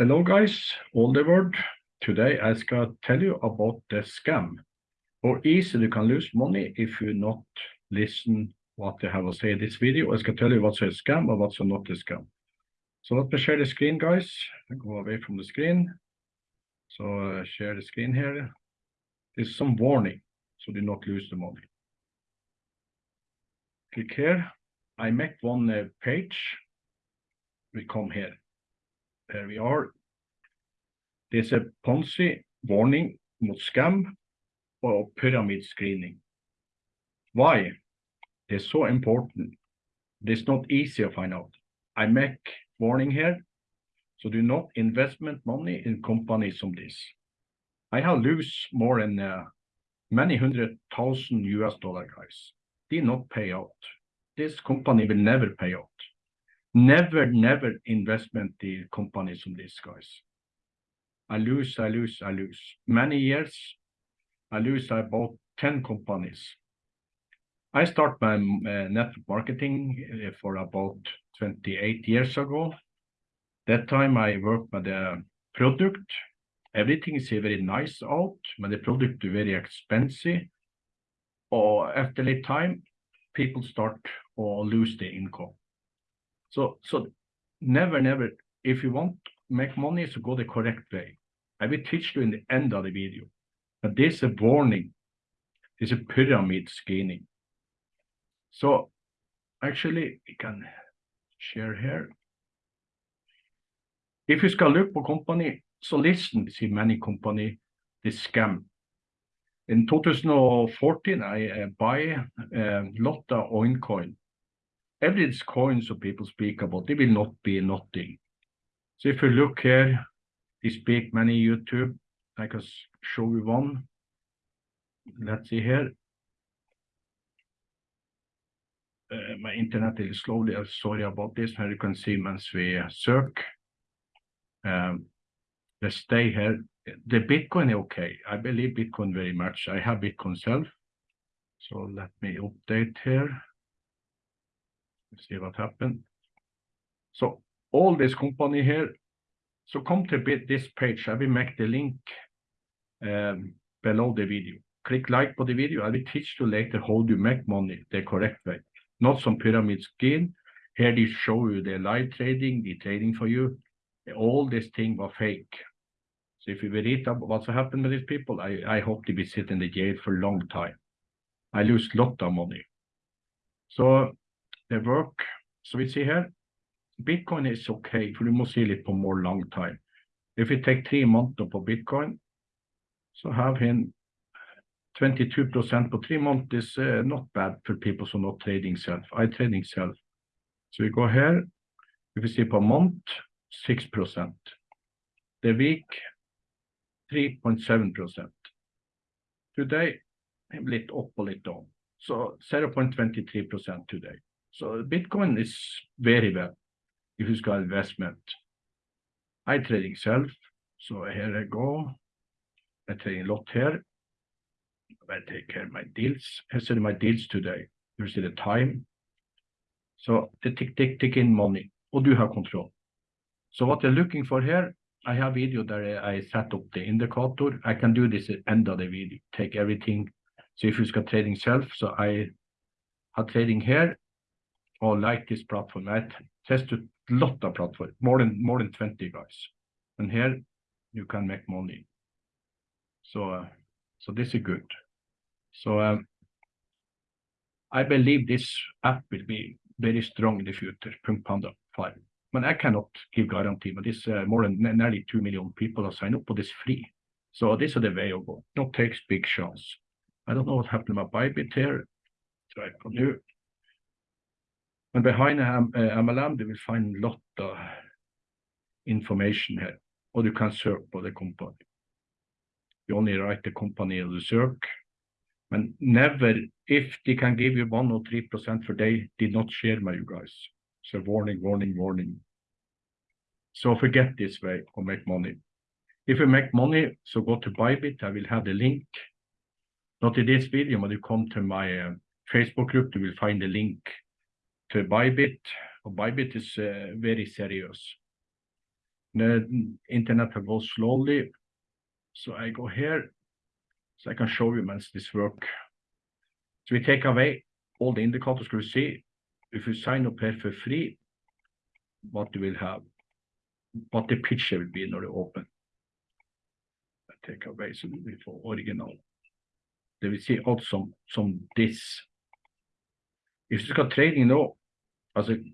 Hello guys, all the world. Today I skal tell you about the scam. How easy you can lose money if you not listen what they have to say in this video. I skal tell you what's a scam and what's not a scam. So let me share the screen guys. I go away from the screen. So uh, share the screen here. There's some warning, so do not lose the money. Click here. I make one uh, page. We come here. There we are. There's a Ponzi warning mot scam or pyramid screening. Why? It's so important. It's not easy to find out. I make warning here. So do not investment money in companies like this. I have lose more than uh, many hundred thousand US dollar guys. They not pay out. This company will never pay out. Never, never investment in companies from this guys. I lose, I lose, I lose. Many years, I lose I bought 10 companies. I start my uh, network marketing uh, for about 28 years ago. That time I worked with the product. Everything is very nice out, but the product is very expensive. Or after a time, people start or lose the income. So, so never, never, if you want to make money, so go the correct way. I will teach you in the end of the video. But there's a warning. There's a pyramid scheming. So actually, we can share here. If you skal look på company, so listen, see many company, this scam. In 2014, I uh, buy a lot of OneCoin. Every coin so people speak about, they will not be nothing. So if you look here, they speak many YouTube, I can show you one. Let's see here. Uh, my internet is slowly, I'm sorry about this, here you can see once we search. Um, let's stay here. The Bitcoin is okay. I believe Bitcoin very much. I have Bitcoin self. So let me update here. See what happened. So all this company here. So come to this page. I will make the link um, below the video. Click like for the video. I will teach you later how to make money the correct way. Not some pyramid scheme. Here they show you the live trading, the trading for you. All this thing was fake. So if you read up what's happened with these people, I, I hope they will sit in the jail for a long time. I lose a lot of money. So the work, so we see here, Bitcoin is okay, for you must see it for more long time. If we take three months for Bitcoin, so have him 22% for three months is uh, not bad for people who are not trading self. I trading self. So we go here. If we see per month, 6%. The week, 3.7%. Today, a little up, a little down. So 0.23% today. So Bitcoin is very well if got investment. I trading self. So here I go. I trading lot here. I take care of my deals. I see my deals today. You see the time. So the tick, tick, tick in money. Or do you have control. So what you're looking for here, I have video that I set up the indicator. I can do this at end of the video. Take everything. So if you got trading self, so I have trading here or like this platform. I tested a lot of platforms, more than more than 20 guys. And here you can make money. So uh, so this is good. So um, I believe this app will be very strong in the future, Punk Panda 5. But I cannot give guarantee, but this uh, more than nearly 2 million people are signed up, but it's free. So this is the way of go. No takes big chance. I don't know what happened with Bybit here. Try for new. And behind um, uh, MLM, you will find a lot of information here, or you can search for the company. You only write the company in the search, and never, if they can give you one or three percent for they did not share with you guys. So warning, warning, warning. So forget this way or make money. If you make money, so go to Bybit. I will have the link. Not in this video, but you come to my uh, Facebook group, you will find the link Bybit. Bybit is uh, very serious. the internet will go slowly. So I go here, so I can show you once this work. So we take away all the indicators you see. If you sign up here for free, what you will have, what the picture will be when you open. I take away so we får original. Det vil see also some, som this. Hvis du skal trading nå, altså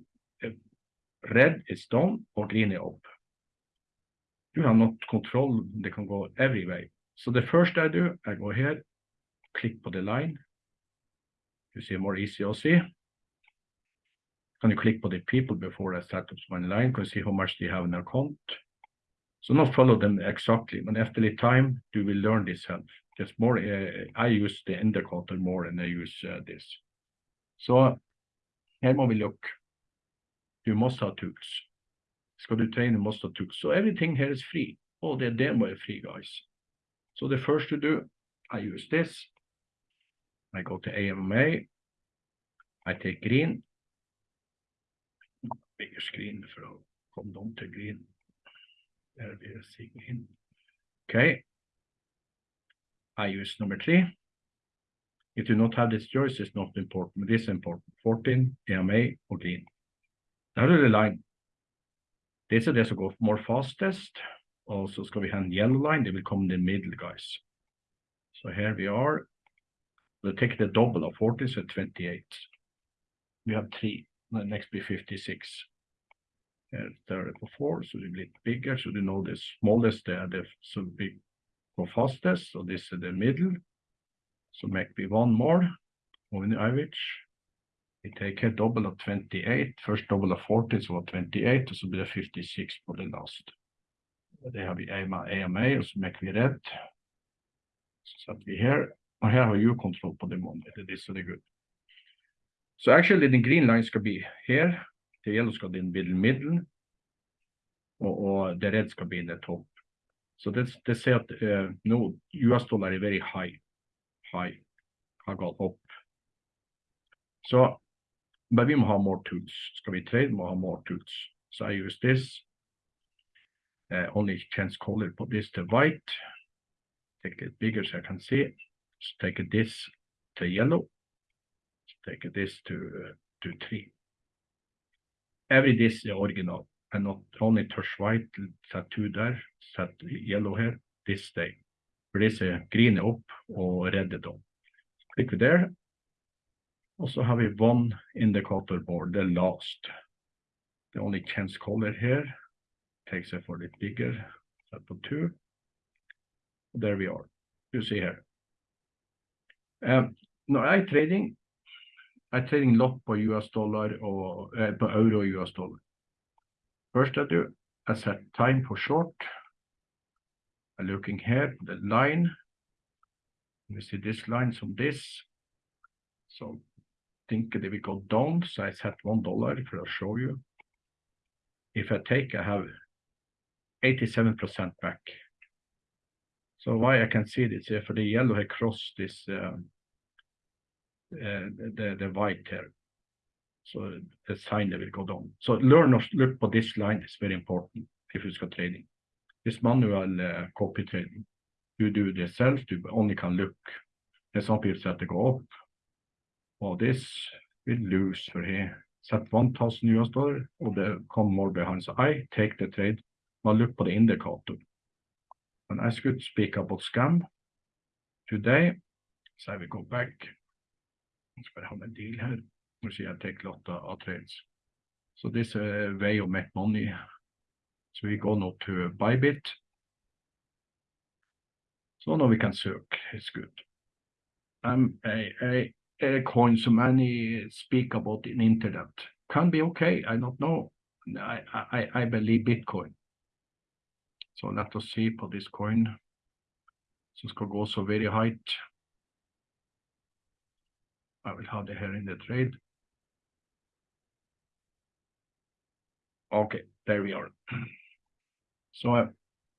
red is down or green is up. You have not control, they can go every way. So the first I do, I go here, click på the line. You see more easy to see. Can you click på the people before I set up my line, can see how much they have in their account. So not follow them exactly, but after the time, you will learn this help. Just more, uh, I use the indicator more than I use uh, this. Så her må vi look. You must have tools. Skal du train, you must have tools. So everything here is free. Oh, the demo is free, guys. So the first to do, I use this. I go to AMA. I take green. Bigger screen for å komme down to green. There we see green. Okay. I use number three. If you not have this choice, it's not important. This is important. 14, AMA, or. Now the line. This is this will go more fastest. Also, skal vi ha en yellow line, they will come in the middle, guys. So here we are. We'll take the double of 40, so 28. We have three. The next be 56. Here, 34, so a bit bigger. So you know the smallest, the, the so big go fastest. So this is the middle. So maybe one more. Over the average. We take a double of 28. First double of 40, so 28. Så blir det 56 på det last. Det har vi AMA, AMA så make vi red. Så setter vi her. Og her har you control på det the good. So actually the green line skal be here. The yellow skal be in middle middle. Og, og the red skal be in the top. So they say that uh, no, US dollar is very high. Har gått opp. Så but we have more tools. Skal vi trade, må ha more tools. So I use this. Uh, only chance color put this to white. Take it bigger so I can see. Just take this to yellow. Take this to uh, to three. Every this is original. And not only touch white, set two there, set yellow here, this stay. For this is opp og or dem. Klikker vi der. Og så har vi one indicator board, the last. The only chance color here takes it for litt bigger, set på two. There we are. You see here. Um, når jeg er trading, jeg er trading lot på US dollar og eh, på euro og US dollar. First I du, I set time for short. Looking here, the line. We see this line from this. So think they will go down, so I set one dollar for to show you. If I take, I have 87% back. So why I can see this, for the yellow across this, um, uh, the, the white here. So the sign that will go down. So learn to look for this line is very important if you skal trading. This manual uh, copy trading. You do this self, you only can look. And some people that go up og this will lose for here. set 1000 US dollar og det come more behind. So I take the trade. I'll look på the indicator. And I should speak about scam today. So I will go back. Let's have a deal here. You see, I take a lot of, of trades. So this is a way of make money. So we go now to Bybit. So now we can search. It's good. Um, a, a uh, coin so many speak about in internet can be okay. I don't know. I, I, I believe Bitcoin. So let us see for this coin. Going to go so very high. I will have the here in the trade. Okay, there we are. So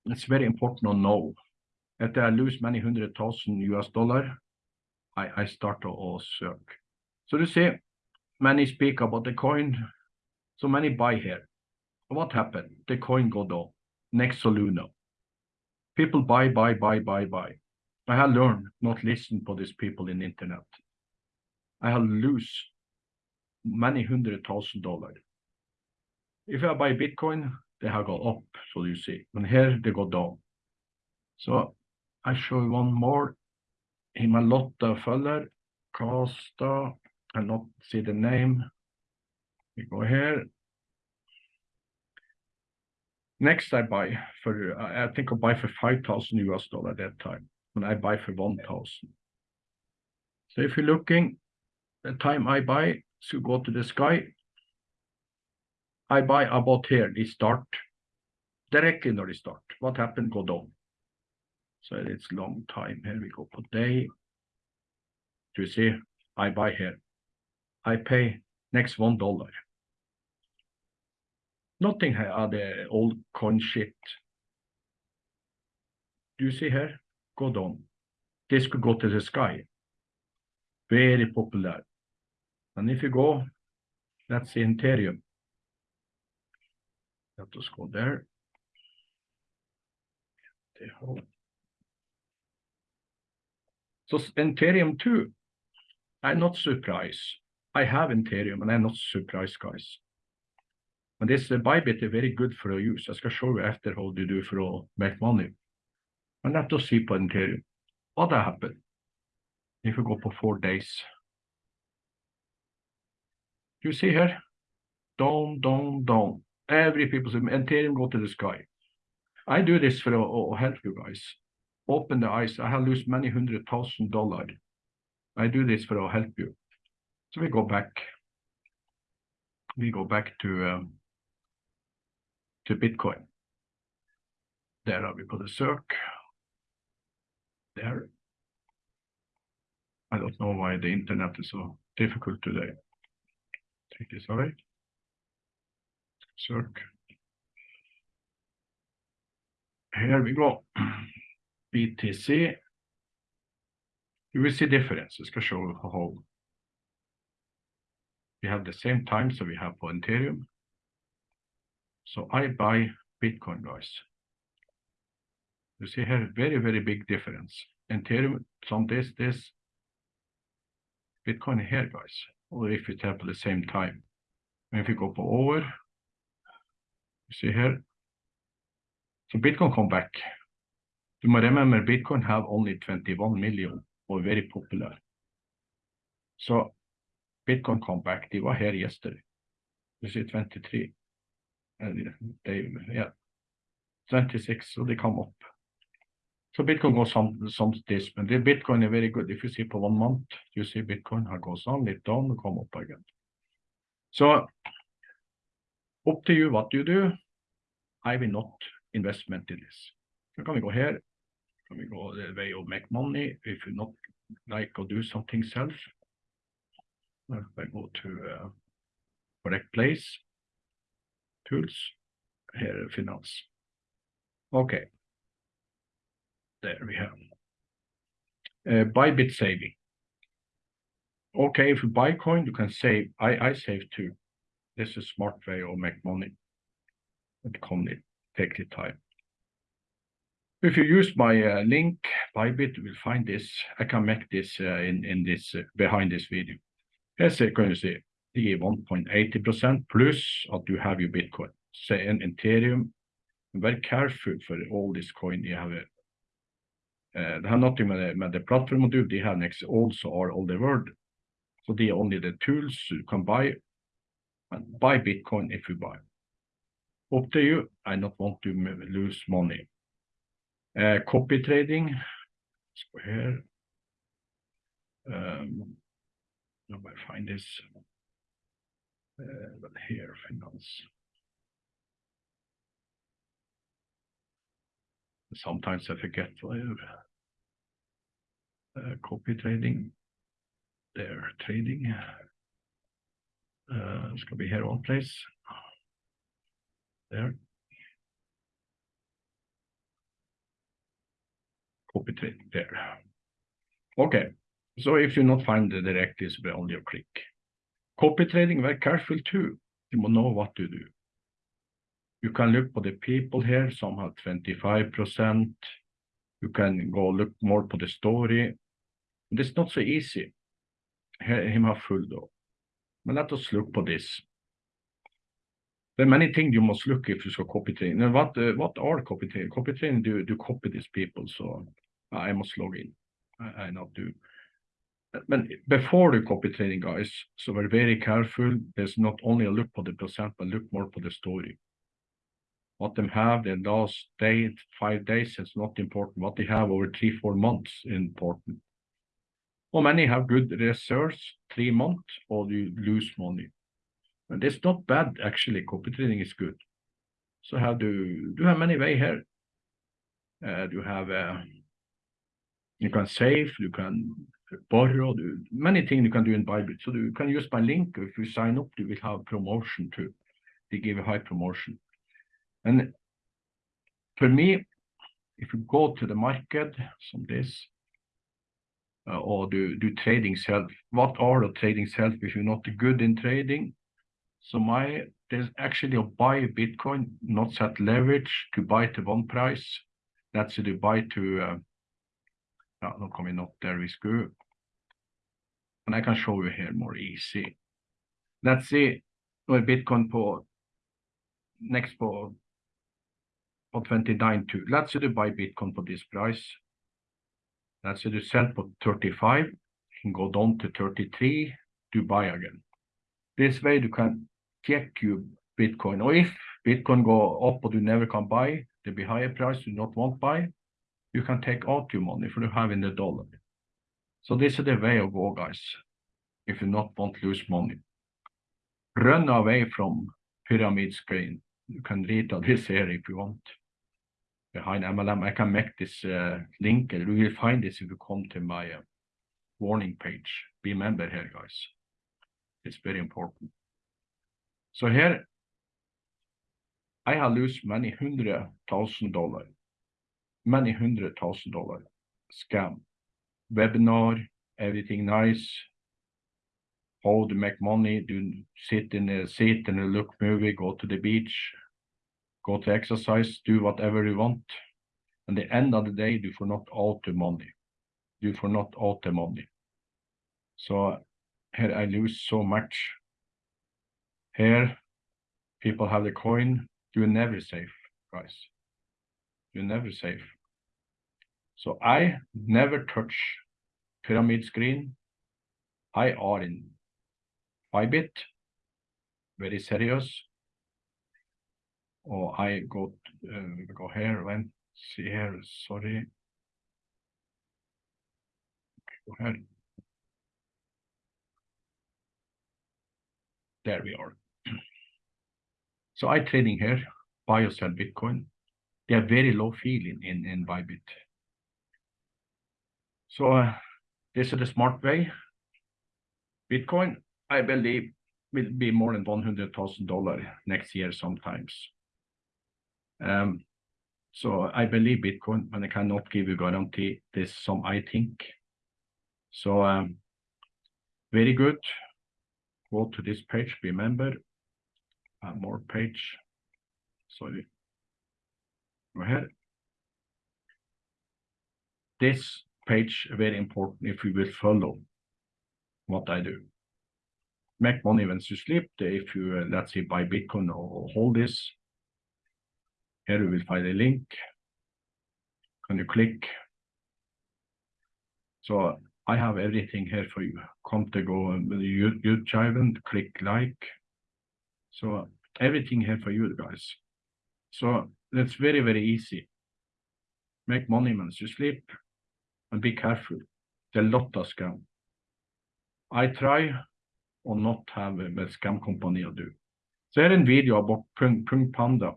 it's very important to know that I lose many hundred thousand US dollar I, I start to all search. So you see, many speak about the coin, so many buy here. What happened? The coin go down. next Soluna. People buy, buy, buy, buy, buy. I have learned not listen for these people in internet. I have lose many hundred thousand dollars. If I buy Bitcoin, they have gone up, so you see. And here they go down. So I show you one more. Himalotta Fuller, Costa, I not see the name. We go here. Next, I buy for, I think I buy for 5,000 US dollar at that time, when I buy for 1,000. So if you're looking, the time I buy, so go to the sky, I buy about here, they start directly when they start. What happened? Go down. So it's long time. Here we go per day. Do you see? I buy here. I pay next one dollar. Nothing here are the old coin shit. Do you see here? Go down. This could go to the sky. Very popular. And if you go, that's the Ethereum. Let us go there. So Ethereum too, I'm not surprised. I have Ethereum and I'm not surprised, guys. And this uh, Bybit is very good for use. Jeg skal show you after how to do for å make money. And let us see på Ethereum. What happened? If you go for four days. You see here? Down, down, down. Every people say go to the sky. I do this for to help you guys. Open the eyes. I have lost many hundred thousand dollars. I do this for to help you. So we go back. We go back to um, to Bitcoin. There we put a circ. There. I don't know why the internet is so difficult today. Take this away. Circ. Here we go. BTC. You will see difference. I skal show how we have the same time so we have for Ethereum. So I buy Bitcoin, guys. You see here, very, very big difference. Ethereum, some this, this. Bitcoin here, guys. Or if it happen at the same time. And if you go for over, you see here. So Bitcoin come back. You must remember Bitcoin have only 21 million or very popular. So Bitcoin come back. They were here yesterday. You see 23 And they, yeah, 26, so they come up. So Bitcoin goes some, some this, but the Bitcoin is very good. If you see for one month, you see Bitcoin goes on, it down, come up again. So up to you what you do. I will not investment in this. So can we go here? Can we go the way of make money? If you not like or do something self, I go to uh, correct place tools, here finance. Okay. There we have. Uh, Bybit saving. Okay, if you buy coin, you can save. I, I save too. This is a smart way of make money. It can take the time. If you use my uh, link, Bybit, you will find this. I can make this uh, in, in this uh, behind this video. As a can you see the 1.80% plus at you have your Bitcoin. Say in Ethereum, very careful for all this coin you have. Uh, det har nothing med det platform å do. They have next also are all the world. So they are only the tools you can buy and buy Bitcoin if you buy. Up to you. I not want to lose money. Uh, copy trading. Let's go here. Um, now I find this. Uh, but here, finance. Sometimes I forget uh, copy trading. There, trading. Uh, it's gonna be here one place. There. Copy trading there. Okay, so if you not find the direct, it's only a click. Copy trading, very careful too. You must know what to do. You can look for the people here, some have 25%. You can go look more for the story. It's not so easy. Here, him have full though. But let us look for this. There are many things you must look if you should copy trading. Now, what, uh, what are copy trading? Copy trading do, do copy these people, so I must log in. I, I not do. But before the copy trading, guys, so we're very careful. There's not only a look for the percent, but look more for the story. What them have the last day, five days is not important. What they have over three, four months important. Or many have good reserves, three months, or you lose money. And it's not bad, actually. Copy trading is good. So how do do you have many way here? Uh, you have uh, you can save, you can borrow, do many things you can do in Bybit. So you can use my link. If you sign up, you will have promotion too. They give a high promotion. And for me, if you go to the market, some this, uh, or do do trading self, what are the trading self if you're not good in trading? So my there's actually a buy Bitcoin, not set leverage to buy to one price. That's the buy to uh, no, coming up there is good. And I can show you here more easy. Let's see what er Bitcoin for next for for 29 to let's say to buy Bitcoin for this price. Say to sell for 35 and go down to 33 to buy again. This way you can check your Bitcoin. Or if Bitcoin go up but you never can buy, there be higher price you not want buy, you can take out your money for you have in the dollar. So this is the way of go, guys, if you not want to lose money. Run away from pyramid screen. You can read on this here if you want. Behind MLM, I can make this uh, link, and you will find this if you come to my uh, warning page. Be member here, guys. It's very important. So here, I have lost many hundred thousand dollars, many hundred thousand dollars scam, webinar, everything nice, how to make money, do sit in a seat and look movie, go to the beach, go to exercise, do whatever you want. And the end of the day, do for not all the money. Do for not all the money. So here I lose so much here, people have the coin. You're never safe, guys. You're never safe. So I never touch pyramid screen. I are in Bybit, very serious. Or I go uh, go here, see here, sorry. go ahead. There we are. So I trading here, buy or sell Bitcoin. They are very low fee in, in, in Bybit. So uh, this is the smart way. Bitcoin, I believe, will be more than $100,000 next year sometimes. Um, so I believe Bitcoin, but I cannot give you guarantee this some I think. So um, very good. Go to this page, remember, uh, more page. Sorry. Go ahead. This page very important if you will follow what I do. Make money when you sleep. If you, uh, let's say, buy Bitcoin or hold this, here you will find a link. Can you click? So I have everything here for you. Come to go with YouTube and click like. So everything here for you guys. So that's very, very easy. Make money when you sleep and be careful. There's a lot of scam. I try or not have a scam company or do. So är en video about Punk Panda.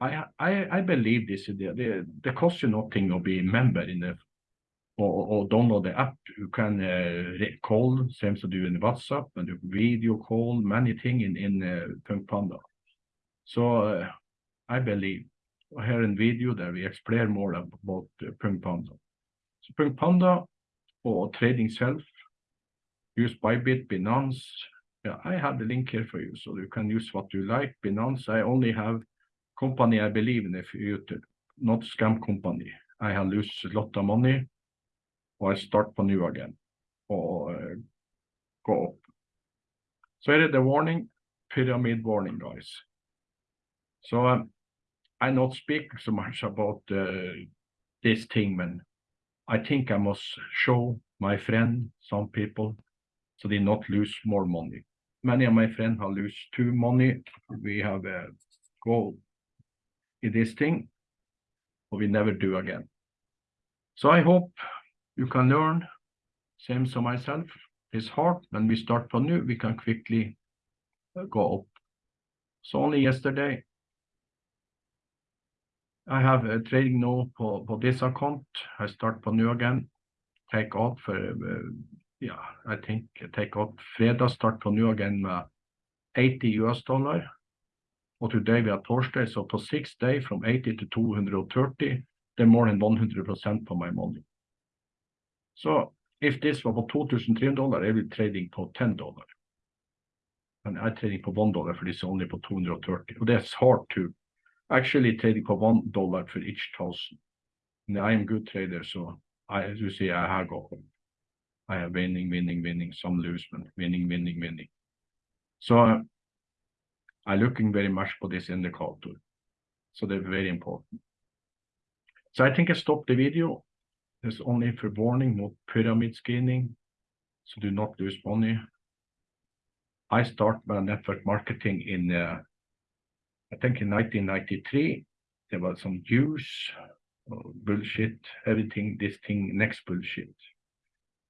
I, I, I believe this. Det, det costs you nothing to be member in the or, och download the app. You can uh, call, same as do in WhatsApp, and do video call, many things in, in uh, Punk Panda. So uh, I believe here in video that we explain more about uh, Punk Panda. So Punk Panda or trading self, use Bybit, Binance, Yeah, I have the link here for you, so you can use what you like. Binance, I only have company I believe in if you not scam company. I have lost a lot of money, or I start for new again, or uh, go up. So here is the warning, pyramid warning, guys. So um, I not speak so much about uh, this thing, man. I think I must show my friend, some people, so they not lose more money. Many of my friends have lost too money. We have a goal this thing, but we never do again. So I hope you can learn, same as myself. It's hard when we start from new, we can quickly uh, go up. So only yesterday, I have a trading now for, this account. I start from new again, take out for, uh, yeah, I think take out fredag, start from new again med 80 US dollar. Today we are Thursday, so for six days from 80 to 230, they're more than 100% for my money. So if this var på 2300 dollar, I will trading på 10 dollar. And I trading på 1 dollar for this only på 230. Och that's hard to actually trading på 1 dollar for each thousand. And I am good trader, so I, as you see, I have got I have winning, winning, winning, some lose, winning, winning, winning. So I'm looking very much for this indicator. So they're very important. So I think I stop the video. There's only for warning, not pyramid scheming. So do not lose money. I start my network marketing in, uh, I think in 1993, there was some use, uh, bullshit, everything, this thing, next bullshit.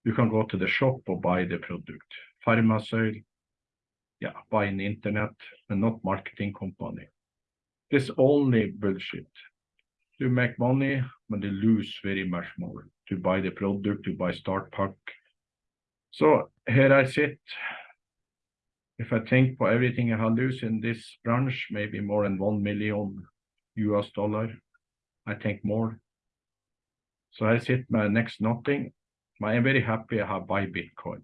You can go to the shop or buy the product. Pharmasoil, yeah, in the internet and not marketing company. This only bullshit. You make money, but you lose very much more to buy the product, to buy start pack. So here I sit. If I think for everything I have lose in this branch, maybe more than 1 million US dollar, I think more. So I sit my next nothing. I am very happy I have buy Bitcoin.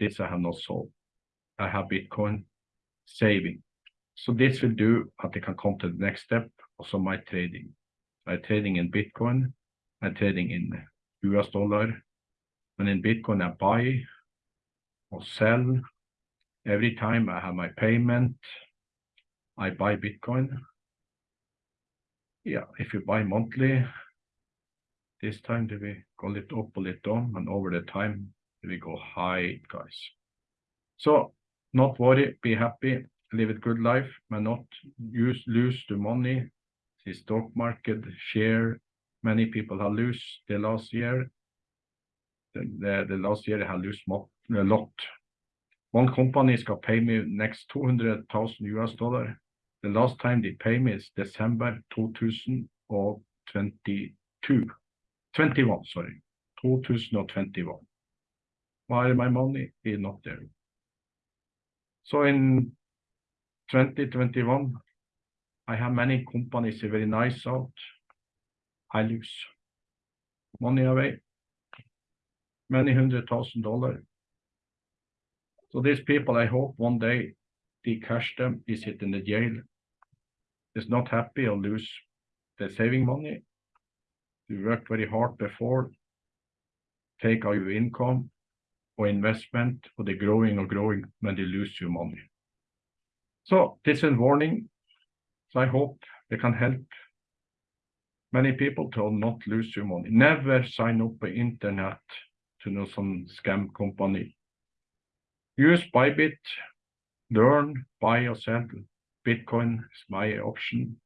This I have not sold. I have Bitcoin saving. So this will do that I can come to the next step, also my trading. I'm trading in Bitcoin, I'm trading in US dollar, and in Bitcoin I buy or sell. Every time I have my payment, I buy Bitcoin. Yeah, if you buy monthly, this time do we go a little up, a little down, and over the time we go high, guys. So not worry, be happy, live a good life, but not use lose the money. The stock market share, many people have lose the last year. The, the, the last year they have lose a lot. One company is gonna pay me next 200,000 US dollar. The last time they pay me is December 2022. 21, sorry. 2021. Why my money is not there? So in 2021, I have many companies very nice out. I lose money away, many hundred thousand dollars. So these people, I hope one day they cash them, they sit in the jail, is not happy or lose their saving money. You worked very hard before, take all your income, or investment or er they're growing or growing when they lose your money. So this is a warning. So I hope they can help many people to not lose your money. Never sign up on internet to know some scam company. Use Bybit, learn, buy or sell. Bitcoin is my option.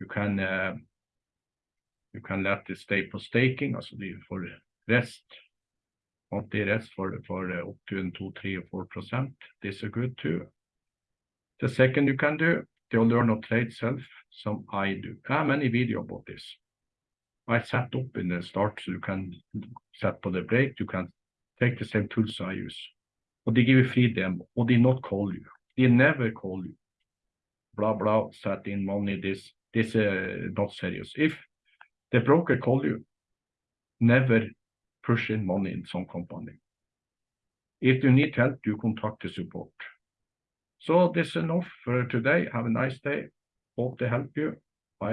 You can uh, you can let it stay for staking, also er for rest monthly rest for up to 2, 3 or 4%. This is good too. The second you can do, to learn to trade self, some I do. I have many video about this. I set up in the start so you can set for the break, you can take the same tools I use. Or they give you free demo, or they not call you. They never call you. Blah, blah, set in money, this, this uh, not serious. If the broker call you, never push in money in some company. If you need help, do contact the support. So this is enough for today. Have a nice day. Hope to help you.